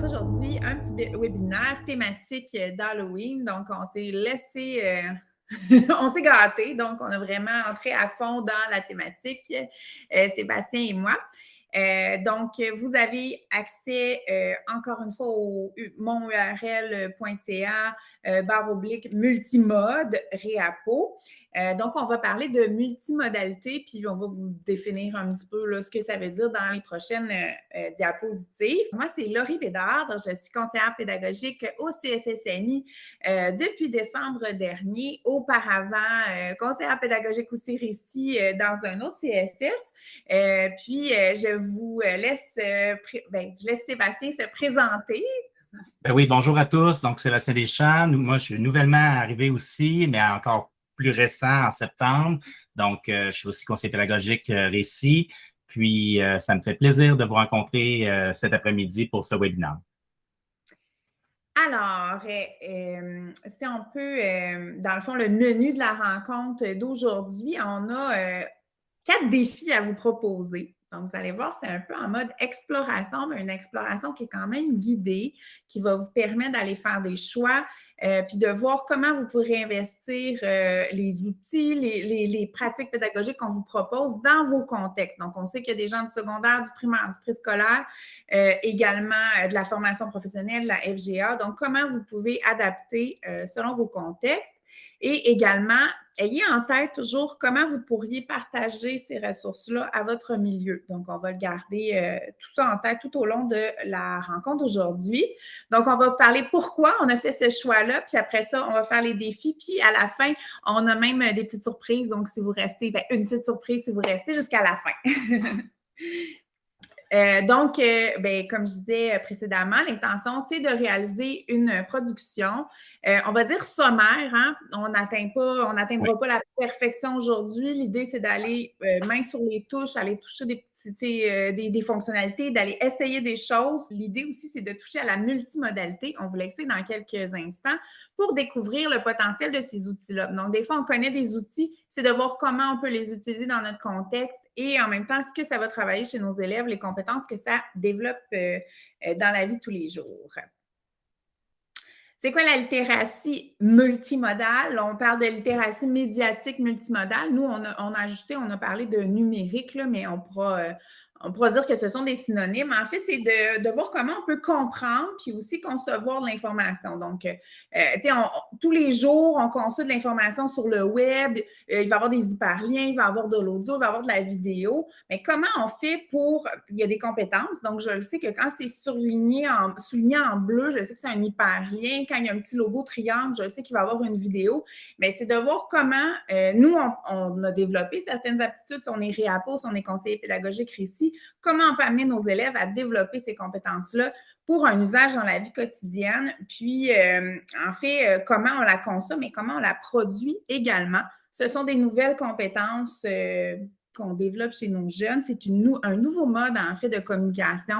aujourd'hui un petit webinaire thématique d'Halloween. Donc, on s'est laissé, euh, on s'est gâté. Donc, on a vraiment entré à fond dans la thématique, euh, Sébastien et moi. Euh, donc, vous avez accès encore une fois au monurl.ca barre oblique multimode réapo. Euh, donc, on va parler de multimodalité, puis on va vous définir un petit peu ce que ça veut dire dans les prochaines euh, euh, diapositives. Moi, c'est Laurie Bédard, je suis conseillère pédagogique au CSSMI depuis décembre dernier. Auparavant, conseillère pédagogique aussi ici dans un autre CSS. puis, je vous laisse, ben, je laisse Sébastien se présenter. Ben oui, bonjour à tous. Donc, Sébastien Deschamps. Moi, je suis nouvellement arrivé aussi, mais encore plus récent en septembre. Donc, euh, je suis aussi conseiller pédagogique euh, Récit. Puis, euh, ça me fait plaisir de vous rencontrer cet après-midi pour ce webinaire. Alors, si on peut, dans le fond, le menu de la rencontre d'aujourd'hui, on a quatre défis à vous proposer. Donc, vous allez voir, c'est un peu en mode exploration, mais une exploration qui est quand même guidée, qui va vous permettre d'aller faire des choix, euh, puis de voir comment vous pourrez investir euh, les outils, les, pratiques pédagogiques qu'on vous propose dans vos contextes. Donc, on sait qu'il y a des gens du secondaire, du primaire, du préscolaire, euh, également de la formation professionnelle, de la FGA. Donc, comment vous pouvez adapter selon vos contextes. Et également, ayez en tête toujours comment vous pourriez partager ces ressources-là à votre milieu. Donc, on va le garder euh, tout ça en tête tout au long de la rencontre aujourd'hui. Donc, on va parler pourquoi on a fait ce choix-là, puis après ça, on va faire les défis, puis à la fin, on a même des petites surprises. Donc, si vous restez, ben, une petite surprise si vous restez jusqu'à la fin. Euh, donc, euh, ben, comme je disais précédemment, l'intention, c'est de réaliser une production, euh, on va dire sommaire. Hein? On n'atteint pas, on n'atteindra pas la perfection aujourd'hui. L'idée, c'est d'aller main sur les touches, aller toucher des petites, des, des, fonctionnalités, d'aller essayer des choses. L'idée aussi, c'est de toucher à la multimodalité. On vous l'explique dans quelques instants pour découvrir le potentiel de ces outils-là. Donc, des fois, on connaît des outils, c'est de voir comment on peut les utiliser dans notre contexte et en même temps, ce que ça va travailler chez nos élèves, les compétences que ça développe euh, euh, dans la vie tous les jours. C'est quoi la littératie multimodale? On parle de littératie médiatique multimodale. Nous, on a, on a ajusté, on a parlé de numérique, là, mais on pourra, euh, on pourra dire que ce sont des synonymes. En fait, c'est de, voir comment on peut comprendre puis aussi concevoir l'information. Donc, euh, euh, tu sais, tous les jours, on conçoit de l'information sur le web. Euh, il va y avoir des hyperliens, il va y avoir de l'audio, il va y avoir de la vidéo. Mais comment on fait pour. Il y a des compétences. Donc, je sais que quand c'est surligné en, souligné en bleu, je sais que c'est un hyperlien. Quand il y a un petit logo triangle, je sais qu'il va y avoir une vidéo. Mais c'est de voir comment nous, on, a développé certaines aptitudes. On est réapos, on est conseiller pédagogique ici comment on peut amener nos élèves à développer ces compétences-là pour un usage dans la vie quotidienne, puis euh, en fait, euh, comment on la consomme et comment on la produit également. Ce sont des nouvelles compétences euh, qu'on développe chez nos jeunes. C'est un nouveau mode, en fait, de communication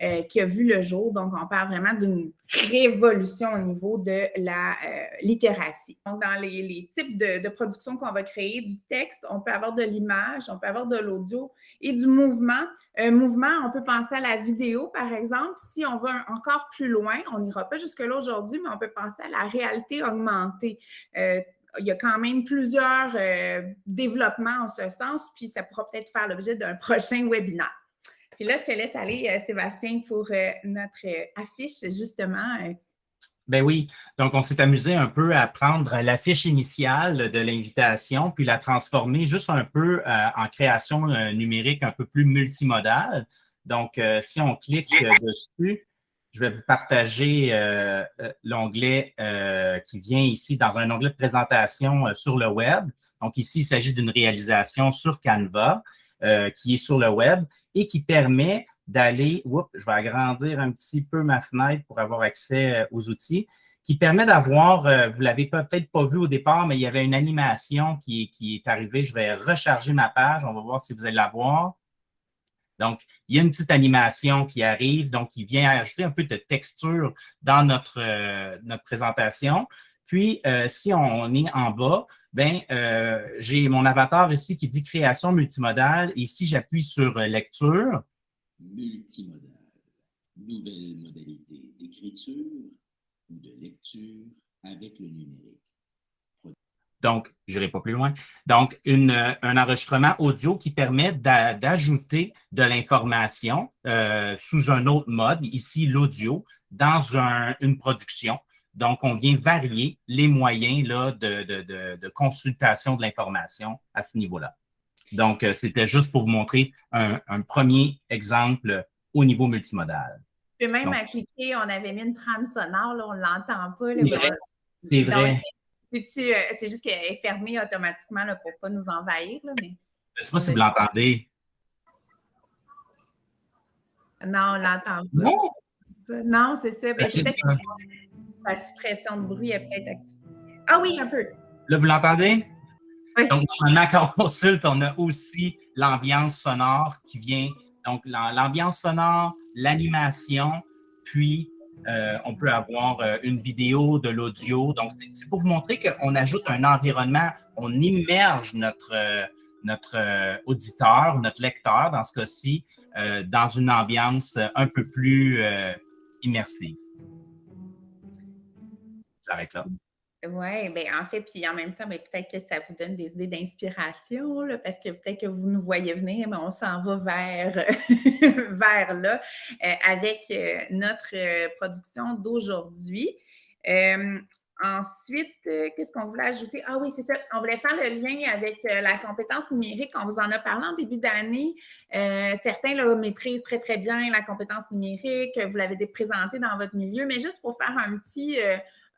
euh, qui a vu le jour. Donc, on parle vraiment d'une révolution au niveau de la euh, littératie. Donc, dans les, types de, production qu'on va créer, du texte, on peut avoir de l'image, on peut avoir de l'audio et du mouvement. Mouvement, on peut penser à la vidéo, par exemple. Si on va encore plus loin, on n'ira pas jusque-là aujourd'hui, mais on peut penser à la réalité augmentée. Euh, il y a quand même plusieurs développements en ce sens, puis ça pourra peut-être faire l'objet d'un prochain webinaire. Puis là, je te laisse aller, euh, Sébastien, pour euh, notre euh, affiche, justement. Ben oui, donc on s'est amusé un peu à prendre l'affiche initiale de l'invitation, puis la transformer juste un peu en création numérique un peu plus multimodale. Donc, si on clique dessus, je vais vous partager l'onglet qui vient ici dans un onglet de présentation sur le web. Donc, ici, il s'agit d'une réalisation sur Canva. Euh, qui est sur le web et qui permet d'aller, je vais agrandir un petit peu ma fenêtre pour avoir accès euh, aux outils, qui permet d'avoir, euh, vous ne l'avez peut-être pas vu au départ, mais il y avait une animation qui, est arrivée. Je vais recharger ma page. On va voir si vous allez la voir. Donc, il y a une petite animation qui arrive, donc qui vient ajouter un peu de texture dans notre, notre présentation. Puis, si on est en bas, ben, euh, j'ai mon avatar ici qui dit création multimodale. Et si j'appuie sur lecture, multimodale. nouvelles modalités d'écriture ou de lecture avec le numérique. Donc, je n'irai pas plus loin. Donc, un enregistrement audio qui permet d'ajouter de l'information euh, sous un autre mode, ici l'audio, dans une production. Donc, on vient varier les moyens là, de, consultation de l'information à ce niveau-là. Donc, euh, c'était juste pour vous montrer un, premier exemple au niveau multimodal. Je peux même appliquer, on avait mis une trame sonore, là, on ne l'entend pas. C'est vrai. Euh, c'est juste qu'elle est fermée automatiquement là, pour ne pas nous envahir. Là, mais... Je ne sais pas si vous l'entendez. Non, on ne l'entend pas. Non, c'est ça. Ben, la suppression de bruit est peut-être activée. Ah oui, un peu. Là, vous l'entendez? Oui. Donc, dans Accord Consulte, on a aussi l'ambiance sonore qui vient. Donc, l'ambiance sonore, l'animation, puis euh, on peut avoir euh, une vidéo, de l'audio. Donc, c'est pour vous montrer qu'on ajoute un environnement, on immerge notre, euh, notre auditeur, notre lecteur, dans ce cas-ci, dans une ambiance un peu plus immersive. Oui, bien en fait, puis en même temps, ben, peut-être que ça vous donne des idées d'inspiration, parce que peut-être que vous nous voyez venir, mais on s'en va vers, vers là euh, avec euh, notre euh, production d'aujourd'hui. ensuite, qu'est-ce qu'on voulait ajouter? Ah oui, c'est ça. On voulait faire le lien avec la compétence numérique. On vous en a parlé en début d'année. certains le maîtrisent très, très bien, la compétence numérique. Vous l'avez présenté dans votre milieu, mais juste pour faire un petit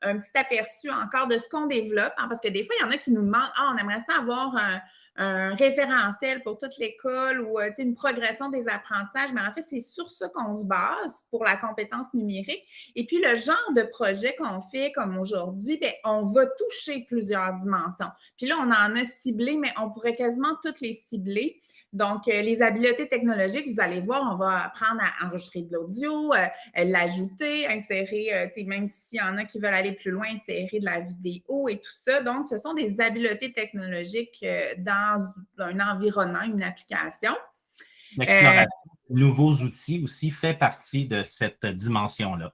un petit aperçu encore de ce qu'on développe, hein, parce que des fois, il y en a qui nous demandent Ah, on aimerait ça avoir un, référentiel pour toute l'école ou euh, une progression des apprentissages, mais en fait, c'est sur ça qu'on se base pour la compétence numérique. Et puis, le genre de projet qu'on fait comme aujourd'hui, ben, on va toucher plusieurs dimensions. Puis là, on en a ciblé, mais on pourrait quasiment toutes les cibler. Donc, euh, les habiletés technologiques, vous allez voir, on va apprendre à enregistrer de l'audio, euh, l'ajouter, insérer, euh, même s'il y en a qui veulent aller plus loin, insérer de la vidéo et tout ça. Donc, ce sont des habiletés technologiques dans un environnement, une application. L'exploration de nouveaux outils aussi fait partie de cette dimension-là.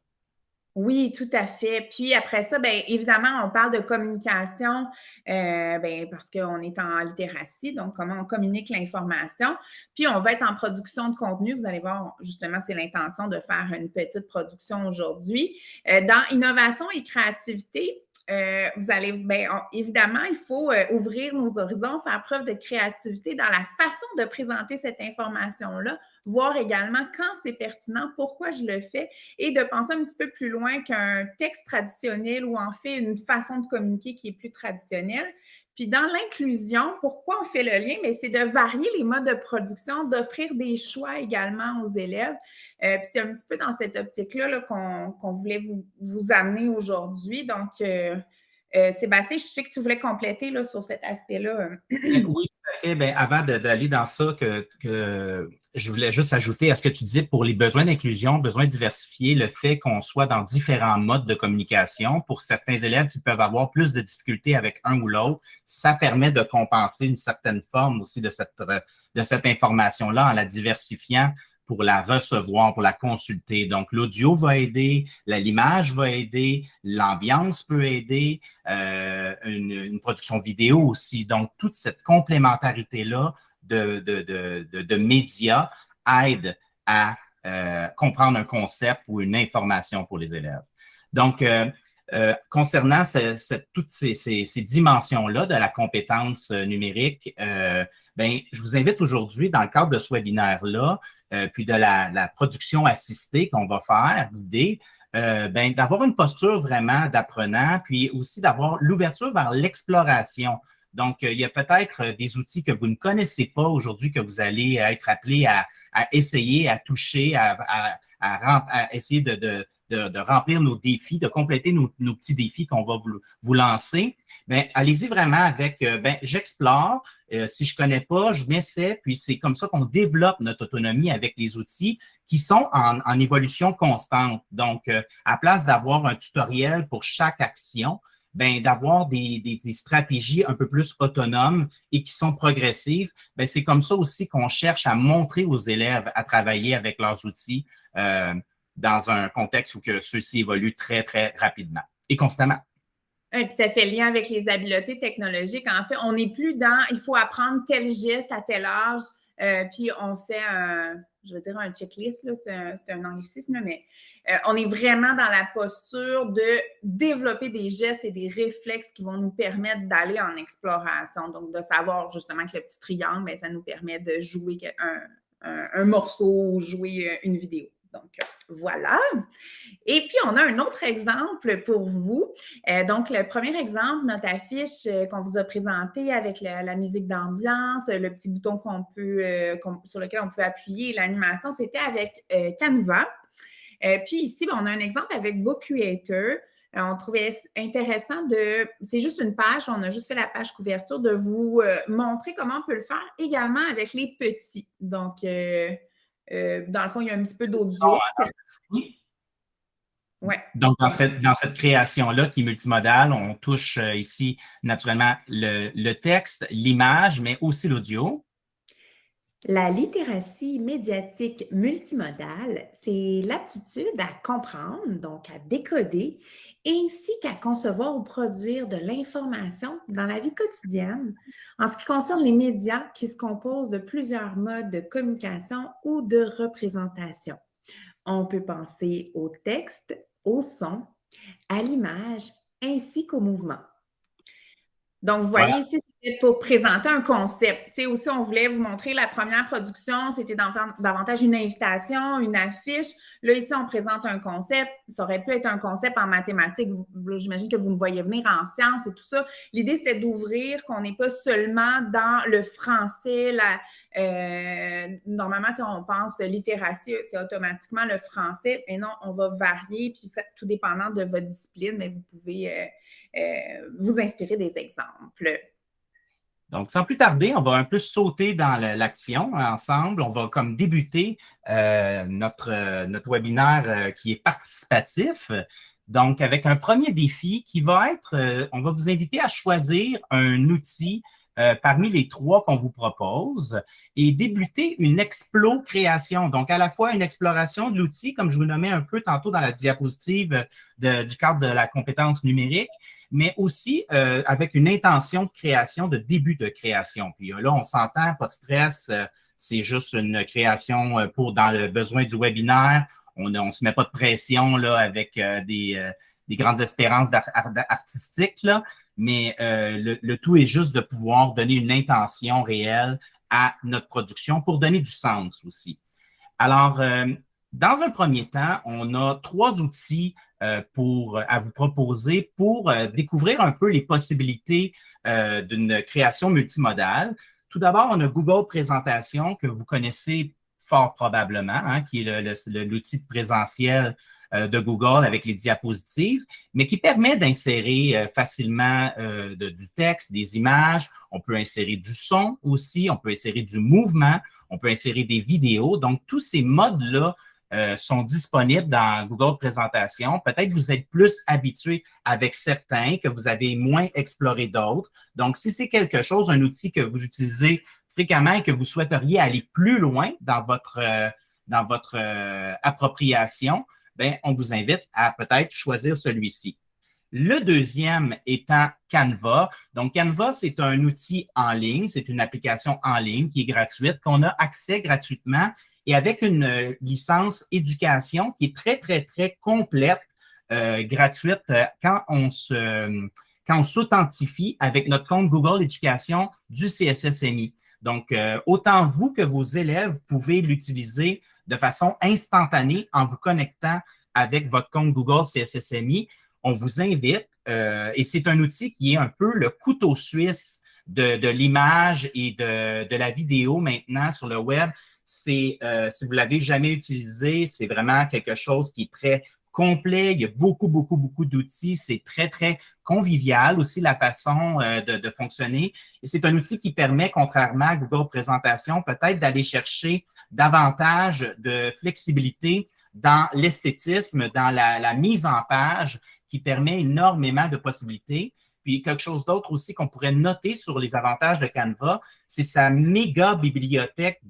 Oui, tout à fait. Puis après ça, bien évidemment, on parle de communication euh, ben, parce qu'on est en littératie, donc comment on communique l'information. Puis on va être en production de contenu. Vous allez voir, justement, c'est l'intention de faire une petite production aujourd'hui. Euh, dans innovation et créativité, euh, vous allez, bien, évidemment, il faut ouvrir nos horizons, faire preuve de créativité dans la façon de présenter cette information-là voir également quand c'est pertinent, pourquoi je le fais et de penser un petit peu plus loin qu'un texte traditionnel ou en fait une façon de communiquer qui est plus traditionnelle. Puis dans l'inclusion, pourquoi on fait le lien? Mais c'est de varier les modes de production, d'offrir des choix également aux élèves. Euh, puis c'est un petit peu dans cette optique-là qu'on voulait vous, amener aujourd'hui. Donc, euh, euh, Sébastien, je sais que tu voulais compléter là, sur cet aspect-là. oui, tout à fait. Bien, avant d'aller dans ça, que, je voulais juste ajouter à ce que tu disais pour les besoins d'inclusion, besoins diversifiés, le fait qu'on soit dans différents modes de communication. Pour certains élèves qui peuvent avoir plus de difficultés avec un ou l'autre, ça permet de compenser une certaine forme aussi de cette, de cette information-là en la diversifiant pour la recevoir, pour la consulter. Donc, l'audio va aider, l'image va aider, l'ambiance peut aider, euh, une, production vidéo aussi. Donc, toute cette complémentarité-là de, de, médias aide à euh, comprendre un concept ou une information pour les élèves. Donc, euh, concernant toutes ces, dimensions-là de la compétence numérique, ben, je vous invite aujourd'hui, dans le cadre de ce webinaire-là, euh, puis de la, production assistée qu'on va faire, l'idée, euh, ben, d'avoir une posture vraiment d'apprenant, puis aussi d'avoir l'ouverture vers l'exploration. Donc, euh, il y a peut-être des outils que vous ne connaissez pas aujourd'hui que vous allez être appelé à, essayer, à toucher, à, essayer de, remplir nos défis, de compléter nos, petits défis qu'on va vous lancer ben, allez-y vraiment avec, euh, ben, j'explore. Euh, si je connais pas, je m'essaie. Puis c'est comme ça qu'on développe notre autonomie avec les outils qui sont en, évolution constante. Donc, euh, à place d'avoir un tutoriel pour chaque action, ben, d'avoir des, stratégies un peu plus autonomes et qui sont progressives, ben, c'est comme ça aussi qu'on cherche à montrer aux élèves à travailler avec leurs outils dans un contexte où ceux-ci évoluent très, très rapidement et constamment. Et puis ça fait lien avec les habiletés technologiques. En fait, on n'est plus dans il faut apprendre tel geste à tel âge, euh, puis on fait un, je veux dire un checklist, c'est un, anglicisme, mais euh, on est vraiment dans la posture de développer des gestes et des réflexes qui vont nous permettre d'aller en exploration. Donc, de savoir justement que le petit triangle, bien, ça nous permet de jouer un, un morceau ou jouer euh, une vidéo. Donc, voilà. Et puis, on a un autre exemple pour vous. Euh, donc, le premier exemple, notre affiche euh, qu'on vous a présentée avec la, musique d'ambiance, le petit bouton qu'on peut, euh, sur lequel on peut appuyer, l'animation, c'était avec Canva. puis ici, ben, on a un exemple avec Book Creator. on trouvait intéressant de, c'est juste une page, on a juste fait la page couverture, de vous montrer comment on peut le faire également avec les petits. Donc, euh, dans le fond, il y a un petit peu d'audio. Ah, ouais. Donc, dans cette, dans cette création-là qui est multimodale, on touche euh, ici naturellement le, le texte, l'image, mais aussi l'audio. La littératie médiatique multimodale, c'est l'aptitude à comprendre, donc à décoder, ainsi qu'à concevoir ou produire de l'information dans la vie quotidienne en ce qui concerne les médias qui se composent de plusieurs modes de communication ou de représentation. On peut penser au texte, au son, à l'image ainsi qu'au mouvement. Donc, vous voyez ici, pour présenter un concept. Tu sais, aussi, on voulait vous montrer la première production, c'était davantage une invitation, une affiche. Là, ici, on présente un concept. Ça aurait pu être un concept en mathématiques. J'imagine que vous me voyez venir en sciences et tout ça. L'idée, c'était d'ouvrir qu'on n'est pas seulement dans le français. Euh, normalement, on pense littératie, c'est automatiquement le français. Mais non, on va varier, puis tout dépendant de votre discipline, mais vous pouvez... Euh, euh, vous inspirer des exemples. Donc, sans plus tarder, on va un peu sauter dans l'action ensemble. On va comme débuter euh, notre, notre webinaire euh, qui est participatif. Donc, avec un premier défi qui va être, on va vous inviter à choisir un outil parmi les trois qu'on vous propose et débuter une explo-création. Donc, à la fois une exploration de l'outil, comme je vous nommais un peu tantôt dans la diapositive du cadre de la compétence numérique, mais aussi euh, avec une intention de création, de début de création. Puis euh, là, on s'entend, pas de stress, euh, c'est juste une création pour dans le besoin du webinaire. On ne se met pas de pression là avec des, des grandes espérances artistiques, mais le, le, tout est juste de pouvoir donner une intention réelle à notre production pour donner du sens aussi. Alors, dans un premier temps, on a trois outils euh, pour, à vous proposer pour euh, découvrir un peu les possibilités euh, d'une création multimodale. Tout d'abord, on a Google Présentation que vous connaissez fort probablement, hein, qui est l'outil présentiel de Google avec les diapositives, mais qui permet d'insérer facilement du texte, des images. On peut insérer du son aussi, on peut insérer du mouvement, on peut insérer des vidéos. Donc, tous ces modes-là euh, sont disponibles dans Google Présentation. Peut-être vous êtes plus habitué avec certains, que vous avez moins exploré d'autres. Donc, si c'est quelque chose, un outil que vous utilisez fréquemment et que vous souhaiteriez aller plus loin dans votre, euh, dans votre euh, appropriation, ben, on vous invite à peut-être choisir celui-ci. Le deuxième étant Canva. Donc, Canva, c'est un outil en ligne, c'est une application en ligne qui est gratuite, qu'on a accès gratuitement et avec une euh, licence éducation qui est très, très, très complète, euh, gratuite, euh, quand on se quand on s'authentifie avec notre compte Google Éducation du CSSMI. Donc, autant vous que vos élèves pouvez l'utiliser de façon instantanée en vous connectant avec votre compte Google CSSMI. On vous invite, et c'est un outil qui est un peu le couteau suisse de, l'image et de, la vidéo maintenant sur le web euh, si vous l'avez jamais utilisé, c'est vraiment quelque chose qui est très complet. Il y a beaucoup, beaucoup, beaucoup d'outils. C'est très, très convivial aussi la façon euh, de, fonctionner. Et c'est un outil qui permet, contrairement à Google Présentation, peut-être d'aller chercher davantage de flexibilité dans l'esthétisme, dans la, mise en page, qui permet énormément de possibilités. Puis quelque chose d'autre aussi qu'on pourrait noter sur les avantages de Canva, c'est sa méga bibliothèque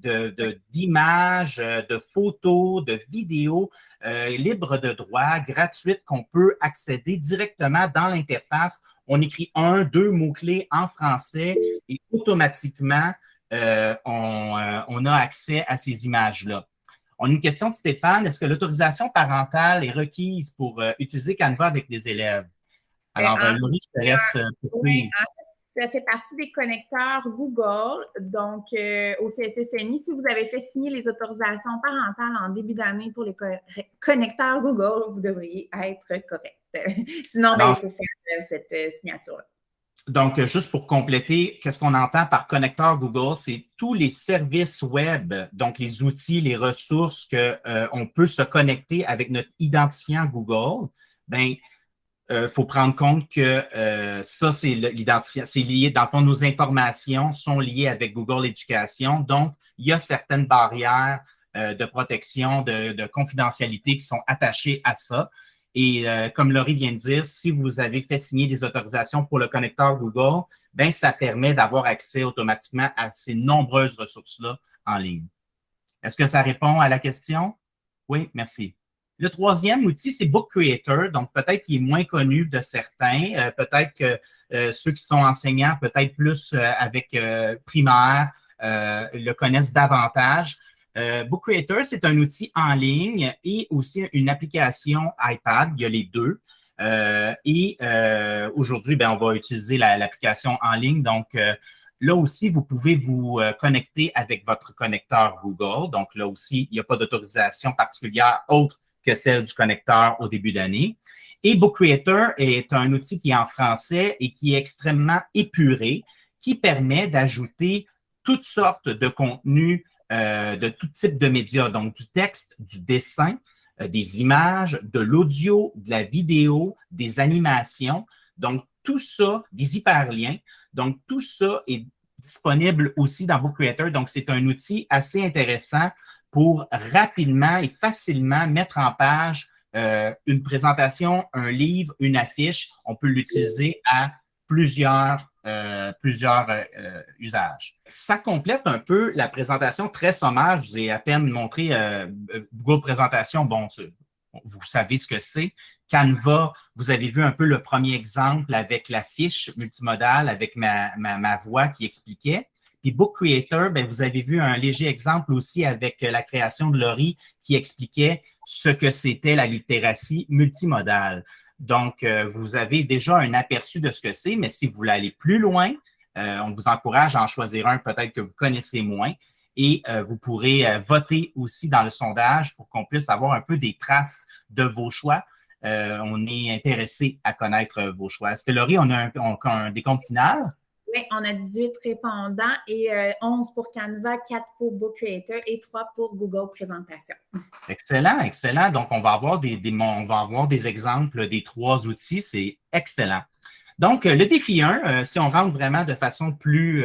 d'images, de, euh, de, photos, de vidéos euh, libres de droit, gratuites, qu'on peut accéder directement dans l'interface. On écrit un, deux mots-clés en français et automatiquement, euh, on, a accès à ces images-là. On a une question de Stéphane. Est-ce que l'autorisation parentale est requise pour utiliser Canva avec les élèves? Alors, euh, Laurie, je te laisse euh, oui, ça fait partie des connecteurs Google. Donc, au CSSMI, si vous avez fait signer les autorisations parentales en début d'année pour les connecteurs Google, vous devriez être correct. Sinon, ben, il faut faire cette signature-là. Donc, juste pour compléter, qu'est-ce qu'on entend par connecteur Google? C'est tous les services web, donc les outils, les ressources qu'on euh, peut se connecter avec notre identifiant Google. Bien, il euh, faut prendre compte que euh, ça, c'est l'identifiant, c'est lié, dans le fond, nos informations sont liées avec Google Éducation. Donc, il y a certaines barrières de protection, de, de confidentialité qui sont attachées à ça. Et euh, comme Laurie vient de dire, si vous avez fait signer des autorisations pour le connecteur Google, ben ça permet d'avoir accès automatiquement à ces nombreuses ressources-là en ligne. Est-ce que ça répond à la question? Oui, merci. Le troisième outil, c'est Book Creator. Donc, peut-être qu'il est moins connu de certains. Euh, peut-être que euh, ceux qui sont enseignants, peut-être plus avec primaire, le connaissent davantage. Euh, Book Creator, c'est un outil en ligne et aussi une application iPad. Il y a les deux. Euh, et euh, aujourd'hui, ben, on va utiliser l'application en ligne. Donc, là aussi, vous pouvez vous connecter avec votre connecteur Google. Donc, là aussi, il n'y a pas d'autorisation particulière autre celle du connecteur au début d'année. Et Book Creator est un outil qui est en français et qui est extrêmement épuré, qui permet d'ajouter toutes sortes de contenus euh, de tout type de médias, donc du texte, du dessin, euh, des images, de l'audio, de la vidéo, des animations. Donc, tout ça, des hyperliens. Donc, tout ça est disponible aussi dans Book Creator. Donc, c'est un outil assez intéressant pour rapidement et facilement mettre en page euh, une présentation, un livre, une affiche. On peut l'utiliser à plusieurs euh, plusieurs euh, usages. Ça complète un peu la présentation très sommaire. Je vous ai à peine montré Google Présentation. Bon, vous savez ce que c'est. Canva, vous avez vu un peu le premier exemple avec la fiche multimodale, avec ma, ma, voix qui expliquait. Puis Book Creator, ben, vous avez vu un léger exemple aussi avec la création de Laurie qui expliquait ce que c'était la littératie multimodale. Donc, euh, vous avez déjà un aperçu de ce que c'est, mais si vous voulez aller plus loin, euh, on vous encourage à en choisir un peut-être que vous connaissez moins et euh, vous pourrez voter aussi dans le sondage pour qu'on puisse avoir un peu des traces de vos choix. on est intéressé à connaître vos choix. Est-ce que Laurie, on a un décompte final? Oui, on a 18 répondants et 11 euh, pour Canva, 4 pour Book Creator et 3 pour Google Présentation. Excellent, excellent. Donc, on va avoir des, exemples des trois outils. C'est excellent. Donc, euh, le défi 1, euh, si on rentre vraiment de façon plus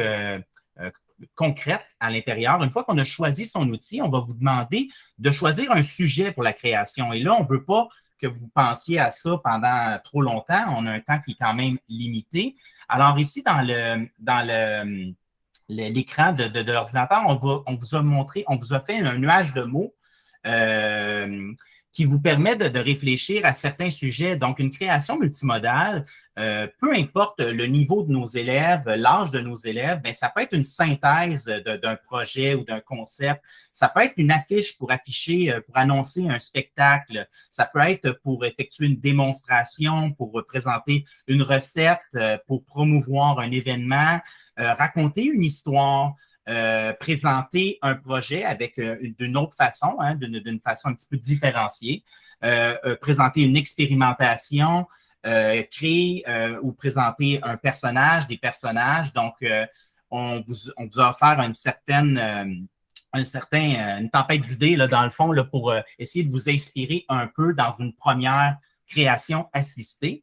concrète à l'intérieur, une fois qu'on a choisi son outil, on va vous demander de choisir un sujet pour la création. Et là, on ne veut pas que vous pensiez à ça pendant trop longtemps. On a un temps qui est quand même limité. Alors ici, dans le dans le l'écran de, de, l'ordinateur, on, on vous a montré, on vous a fait un nuage de mots euh, qui vous permet de, réfléchir à certains sujets. Donc, une création multimodale, euh, peu importe le niveau de nos élèves, l'âge de nos élèves, bien, ça peut être une synthèse d'un projet ou d'un concept. Ça peut être une affiche pour afficher, euh, pour annoncer un spectacle. Ça peut être pour effectuer une démonstration, pour présenter une recette, euh, pour promouvoir un événement, raconter une histoire. Euh, présenter un projet avec euh, d'une autre façon, hein, d'une façon un petit peu différenciée, euh, présenter une expérimentation, créer ou présenter un personnage, des personnages. Donc, on vous, on, vous, a offert une certaine un certain, une tempête d'idées, dans le fond, là, pour essayer de vous inspirer un peu dans une première création assistée.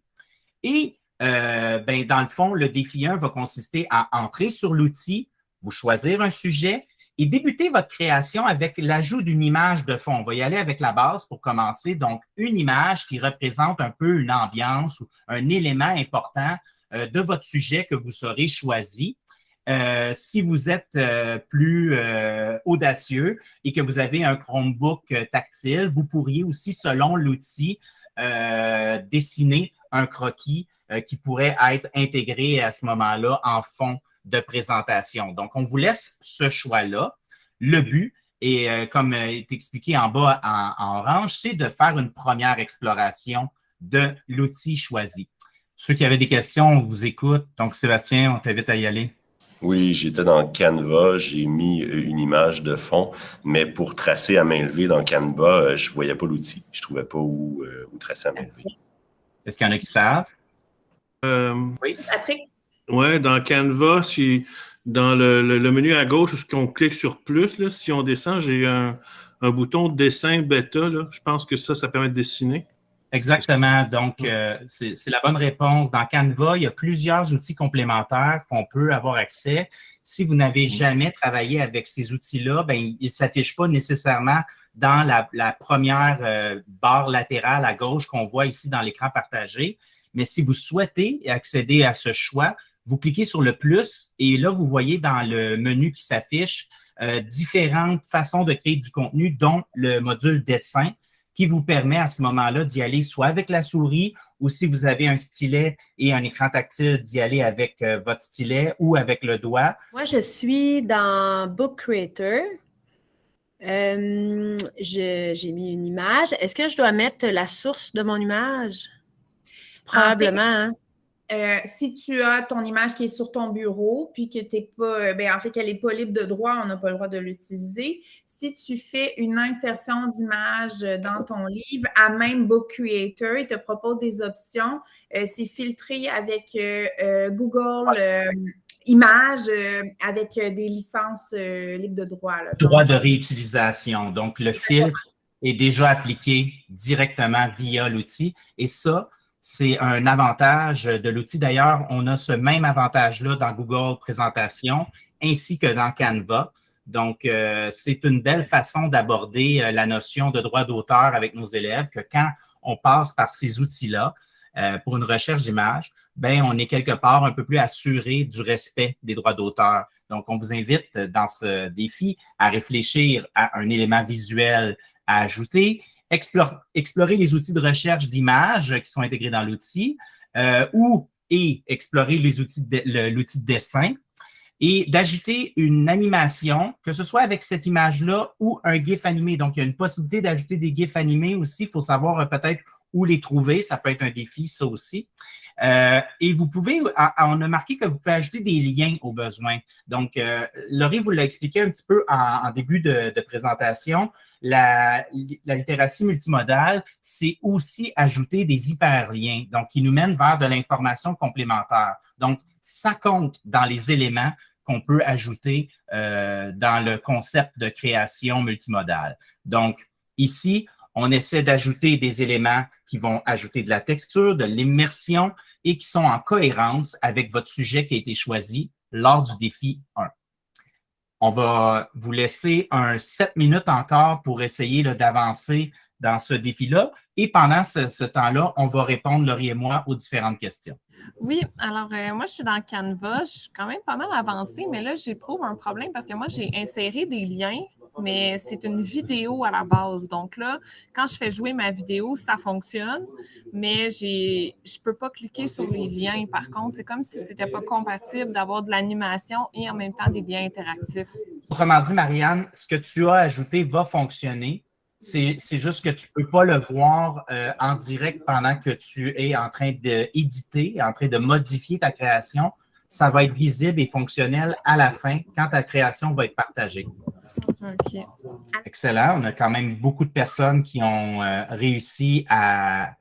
Et ben, dans le fond, le défi 1 va consister à entrer sur l'outil, vous choisir un sujet et débuter votre création avec l'ajout d'une image de fond. On va y aller avec la base pour commencer. Donc, une image qui représente un peu une ambiance ou un élément important de votre sujet que vous aurez choisi. si vous êtes plus audacieux et que vous avez un Chromebook tactile, vous pourriez aussi, selon l'outil, dessiner un croquis qui pourrait être intégré à ce moment-là en fond de présentation. Donc, on vous laisse ce choix-là. Le but, et euh, comme est expliqué en bas en, orange, c'est de faire une première exploration de l'outil choisi. Ceux qui avaient des questions, on vous écoute. Donc, Sébastien, on t'invite à y aller. Oui, j'étais dans Canva, j'ai mis une image de fond, mais pour tracer à main levée dans Canva, euh, je ne voyais pas l'outil. Je ne trouvais pas où, euh, où, tracer à main levée. Est-ce qu'il y en a qui savent? oui, Patrick? Oui, dans Canva, dans le, menu à gauche, ce qu'on clique sur plus, là, si on descend, j'ai un, bouton dessin bêta. Je pense que ça, ça permet de dessiner. Exactement. Donc, euh, c'est la bonne réponse. Dans Canva, il y a plusieurs outils complémentaires qu'on peut avoir accès. Si vous n'avez jamais travaillé avec ces outils-là, ben, ils ne s'affichent pas nécessairement dans la, première euh, barre latérale à gauche qu'on voit ici dans l'écran partagé. Mais si vous souhaitez accéder à ce choix, vous cliquez sur le plus et là, vous voyez dans le menu qui s'affiche euh, différentes façons de créer du contenu, dont le module dessin qui vous permet à ce moment-là d'y aller soit avec la souris ou si vous avez un stylet et un écran tactile, d'y aller avec euh, votre stylet ou avec le doigt. Moi, je suis dans Book Creator. Euh, j'ai mis une image. Est-ce que je dois mettre la source de mon image? Probablement. Hein. Euh, si tu as ton image qui est sur ton bureau, puis que tu pas, euh, ben, en fait, qu'elle n'est pas libre de droit, on n'a pas le droit de l'utiliser. Si tu fais une insertion d'image dans ton livre, à même Book Creator, il te propose des options. Euh, c'est filtré avec Google Images, avec des licences libres de droit. droit de réutilisation. Donc, le filtre est déjà appliqué directement via l'outil. Et ça, c'est un avantage de l'outil. D'ailleurs, on a ce même avantage-là dans Google Présentation ainsi que dans Canva. Donc, euh, c'est une belle façon d'aborder euh, la notion de droit d'auteur avec nos élèves que quand on passe par ces outils-là euh, pour une recherche d'image, ben, on est quelque part un peu plus assuré du respect des droits d'auteur. Donc, on vous invite dans ce défi à réfléchir à un élément visuel à ajouter explorer les outils de recherche d'images qui sont intégrés dans l'outil euh, ou et explorer les outils l'outil de dessin et d'ajouter une animation, que ce soit avec cette image-là ou un GIF animé. Donc, il y a une possibilité d'ajouter des GIFs animés aussi. Il faut savoir euh, peut-être où les trouver. Ça peut être un défi, ça aussi. Euh, et vous pouvez, on a marqué que vous pouvez ajouter des liens aux besoins. Donc, euh, Laurie vous l'a expliqué un petit peu en, début de, présentation. La, littératie multimodale, c'est aussi ajouter des hyperliens, donc qui nous mènent vers de l'information complémentaire. Donc, ça compte dans les éléments qu'on peut ajouter euh, dans le concept de création multimodale. Donc, ici, on essaie d'ajouter des éléments qui vont ajouter de la texture, de l'immersion et qui sont en cohérence avec votre sujet qui a été choisi lors du défi 1. On va vous laisser un 7 minutes encore pour essayer d'avancer dans ce défi-là. Et pendant ce, temps-là, on va répondre, Laurie et moi, aux différentes questions. Oui, alors euh, moi, je suis dans Canva. Je suis quand même pas mal avancée, mais là, j'éprouve un problème parce que moi, j'ai inséré des liens mais c'est une vidéo à la base. Donc là, quand je fais jouer ma vidéo, ça fonctionne, mais j'ai, je peux pas cliquer sur les liens. Par contre, c'est comme si c'était pas compatible d'avoir de l'animation et en même temps des liens interactifs. Autrement dit, Marianne, ce que tu as ajouté va fonctionner. C'est, juste que tu ne peux pas le voir euh, en direct pendant que tu es en train d'éditer, en train de modifier ta création. Ça va être visible et fonctionnel à la fin quand ta création va être partagée. Excellent. On a quand même beaucoup de personnes qui ont euh, réussi à,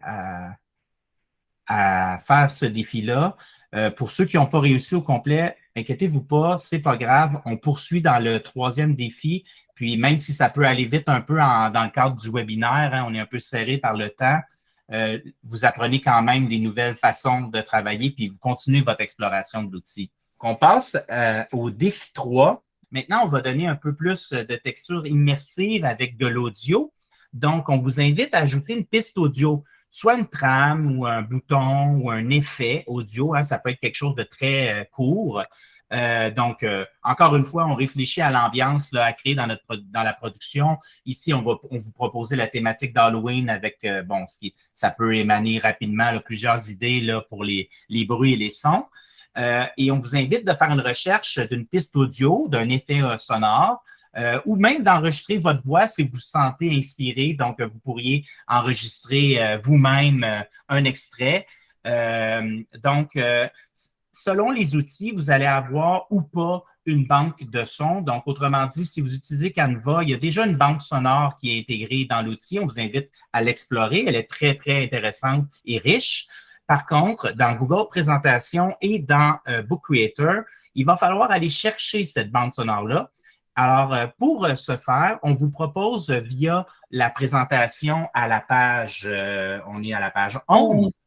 à, faire ce défi-là. Euh, pour ceux qui n'ont pas réussi au complet, inquiétez-vous pas, c'est pas grave. On poursuit dans le troisième défi. Puis même si ça peut aller vite un peu dans le cadre du webinaire, hein, on est un peu serré par le temps, euh, vous apprenez quand même des nouvelles façons de travailler, puis vous continuez votre exploration de l'outil. On passe au défi 3. Maintenant, on va donner un peu plus de texture immersive avec de l'audio. Donc, on vous invite à ajouter une piste audio. soit une trame ou un bouton ou un effet audio. Hein, ça peut être quelque chose de très euh, court. Euh, donc, euh, encore une fois, on réfléchit à l'ambiance à créer dans, notre, dans la production. Ici, on va on vous proposer la thématique d'Halloween avec, euh, bon, ça peut émaner rapidement plusieurs idées là, pour les, les bruits et les sons. Et on vous invite de faire une recherche d'une piste audio, d'un effet sonore. ou même d'enregistrer votre voix si vous vous sentez inspiré. Donc, vous pourriez enregistrer vous-même un extrait. donc, selon les outils, vous allez avoir ou pas une banque de sons. Donc, autrement dit, si vous utilisez Canva, il y a déjà une banque sonore qui est intégrée dans l'outil. On vous invite à l'explorer. Elle est très, très intéressante et riche. Par contre, dans Google Présentation et dans euh, Book Creator, il va falloir aller chercher cette bande sonore-là. Alors, euh, pour euh, ce faire, on vous propose via la présentation à la page, on est à la page 11.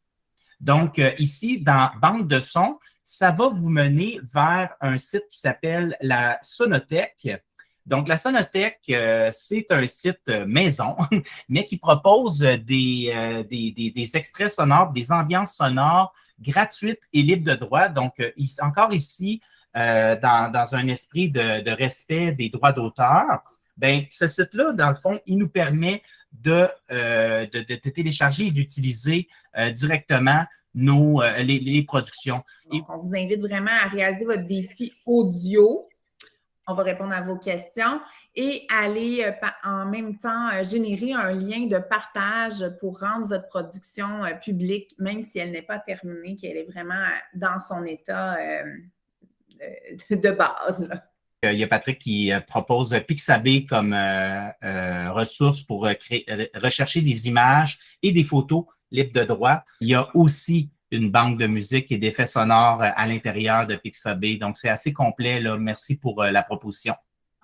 Donc, ici, dans Banque de sons, ça va vous mener vers un site qui s'appelle la Sonothèque. Donc, la Sonothèque, euh, c'est un site euh, maison, mais qui propose des, euh, des, extraits sonores, des ambiances sonores gratuites et libres de droit. Donc, encore ici, dans, un esprit de, respect des droits d'auteur, ben, ce site-là, dans le fond, il nous permet de, télécharger et d'utiliser directement nos, euh, les, productions. on vous invite vraiment à réaliser votre défi audio. On va répondre à vos questions et aller euh, en même temps euh, générer un lien de partage pour rendre votre production publique, même si elle n'est pas terminée, qu'elle est vraiment dans son état de base. Il y a Patrick qui propose Pixabay comme ressource pour rechercher des images et des photos libre de droit. Il y a aussi une banque de musique et d'effets sonores euh, à l'intérieur de Pixabay. Donc, c'est assez complet. Là. Merci pour euh, la proposition.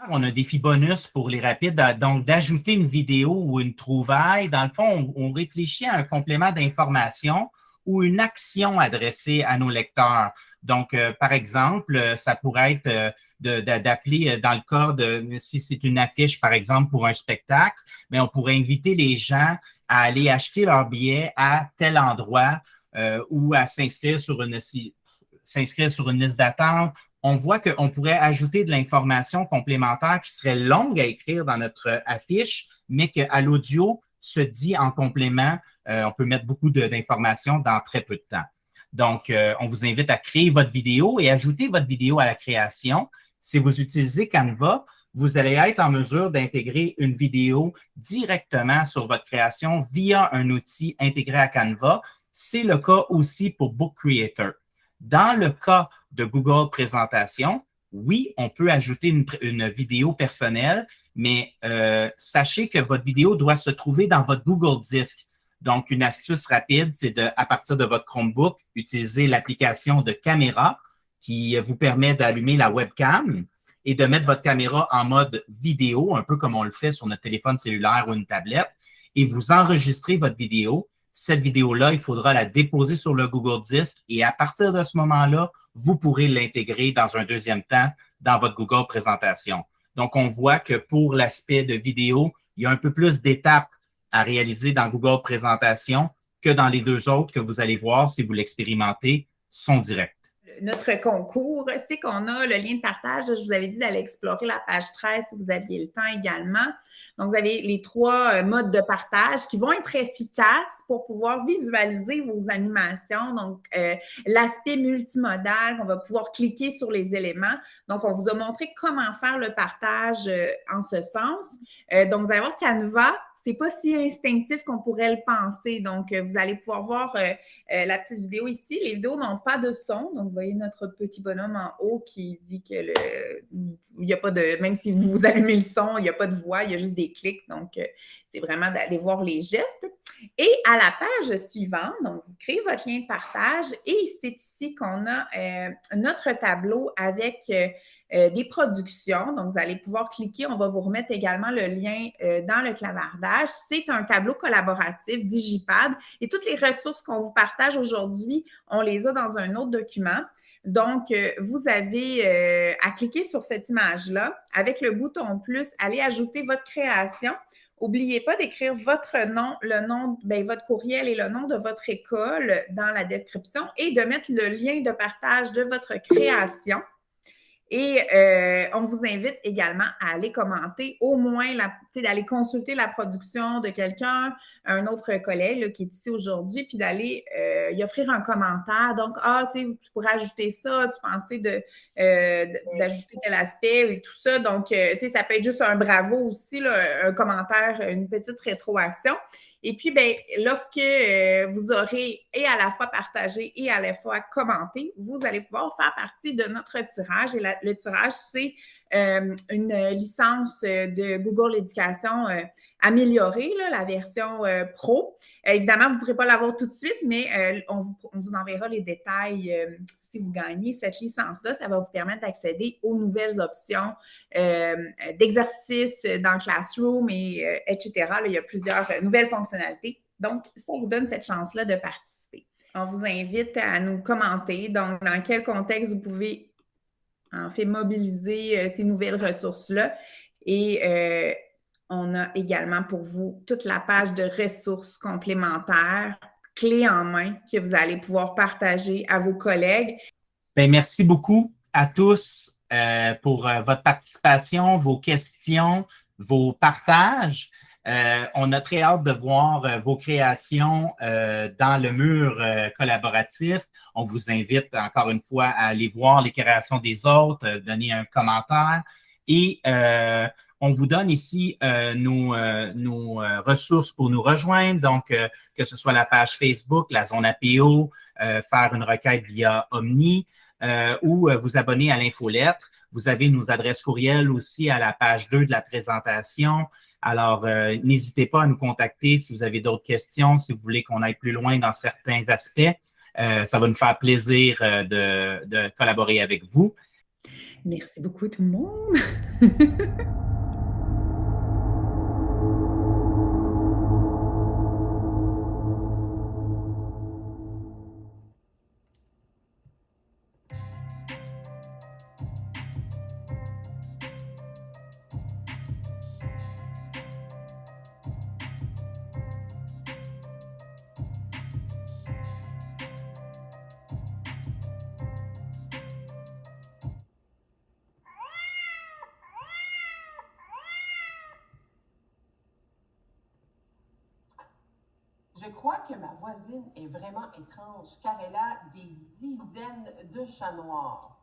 On a un défi bonus pour les rapides, donc d'ajouter une vidéo ou une trouvaille. Dans le fond, on, réfléchit à un complément d'information ou une action adressée à nos lecteurs. Donc, euh, par exemple, ça pourrait être d'appeler dans le cas de, si c'est une affiche, par exemple, pour un spectacle, mais on pourrait inviter les gens à aller acheter leur billet à tel endroit euh, ou à s'inscrire sur une liste d'attente. On voit qu'on pourrait ajouter de l'information complémentaire qui serait longue à écrire dans notre affiche, mais qu'à l'audio se dit en complément. Euh, on peut mettre beaucoup d'informations dans très peu de temps. Donc, euh, on vous invite à créer votre vidéo et ajouter votre vidéo à la création. Si vous utilisez Canva, vous allez être en mesure d'intégrer une vidéo directement sur votre création via un outil intégré à Canva. C'est le cas aussi pour Book Creator. Dans le cas de Google Présentation, oui, on peut ajouter une, vidéo personnelle, mais euh, sachez que votre vidéo doit se trouver dans votre Google Disc. Donc, une astuce rapide, c'est de, à partir de votre Chromebook, utiliser l'application de caméra qui vous permet d'allumer la webcam et de mettre votre caméra en mode vidéo, un peu comme on le fait sur notre téléphone cellulaire ou une tablette, et vous enregistrez votre vidéo. Cette vidéo-là, il faudra la déposer sur le Google Disc et à partir de ce moment-là, vous pourrez l'intégrer dans un deuxième temps dans votre Google Présentation. Donc, on voit que pour l'aspect de vidéo, il y a un peu plus d'étapes à réaliser dans Google Présentation que dans les deux autres que vous allez voir si vous l'expérimentez sont directs notre concours, c'est qu'on a le lien de partage. Je vous avais dit d'aller explorer la page 13 si vous aviez le temps également. Donc, vous avez les trois euh, modes de partage qui vont être efficaces pour pouvoir visualiser vos animations. Donc, euh, l'aspect multimodal, on va pouvoir cliquer sur les éléments. Donc, on vous a montré comment faire le partage euh, en ce sens. donc, vous allez voir Canva, c'est pas si instinctif qu'on pourrait le penser. Donc, euh, vous allez pouvoir voir euh, euh, la petite vidéo ici. Les vidéos n'ont pas de son. Donc, vous voyez notre petit bonhomme en haut qui dit que il n'y a pas de, même si vous allumez le son, il n'y a pas de voix, il y a juste des clics. Donc, c'est vraiment d'aller voir les gestes. Et à la page suivante, donc, vous créez votre lien de partage et c'est ici qu'on a notre tableau avec euh, des productions. Donc, vous allez pouvoir cliquer. On va vous remettre également le lien euh, dans le clavardage. C'est un tableau collaboratif Digipad et toutes les ressources qu'on vous partage aujourd'hui, on les a dans un autre document. Donc, euh, vous avez à cliquer sur cette image-là. Avec le bouton plus, allez ajouter votre création N'oubliez pas d'écrire votre nom, le nom, ben, votre courriel et le nom de votre école dans la description et de mettre le lien de partage de votre création. Et euh, on vous invite également à aller commenter, au moins d'aller consulter la production de quelqu'un, un autre collègue qui est ici aujourd'hui, puis d'aller euh, y offrir un commentaire. Donc, ah, tu pourrais ajouter ça, tu pensais de, euh, d'ajouter tel aspect et tout ça. Donc, tu sais, ça peut être juste un bravo aussi, un commentaire, une petite rétroaction. Et puis, ben, lorsque euh, vous aurez et à la fois partagé et à la fois commenté, vous allez pouvoir faire partie de notre tirage. Et le tirage, c'est euh, une licence de Google Éducation euh, améliorée, la version pro. évidemment, vous ne pourrez pas l'avoir tout de suite, mais on vous, enverra les détails si vous gagnez cette licence-là. Ça va vous permettre d'accéder aux nouvelles options d'exercice dans Classroom, et, etc. il y a plusieurs nouvelles fonctionnalités. Donc, ça vous donne cette chance-là de participer. On vous invite à nous commenter. Donc, dans quel contexte vous pouvez en fait mobiliser euh, ces nouvelles ressources-là. Et euh, on a également pour vous toute la page de ressources complémentaires, clés en main, que vous allez pouvoir partager à vos collègues. Bien, merci beaucoup à tous euh, pour votre participation, vos questions, vos partages. Euh, on a très hâte de voir euh, vos créations euh, dans le mur collaboratif. On vous invite encore une fois à aller voir les créations des autres, donner un commentaire et on vous donne ici nos, ressources pour nous rejoindre, donc que ce soit la page Facebook, la zone APO, faire une requête via Omni. ou vous abonner à l'infolettre. Vous avez nos adresses courriels aussi à la page 2 de la présentation. Alors, euh, n'hésitez pas à nous contacter si vous avez d'autres questions, si vous voulez qu'on aille plus loin dans certains aspects. Euh, ça va nous faire plaisir euh, de, de collaborer avec vous. Merci beaucoup tout le monde. Je crois que ma voisine est vraiment étrange car elle a des dizaines de chats noirs.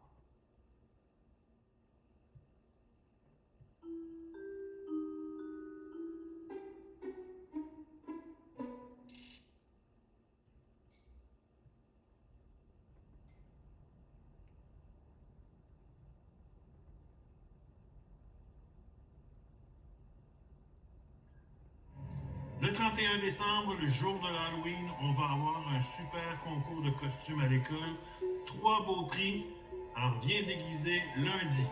31 décembre, le jour de l'Halloween, on va avoir un super concours de costumes à l'école. Trois beaux prix. Alors viens déguiser lundi.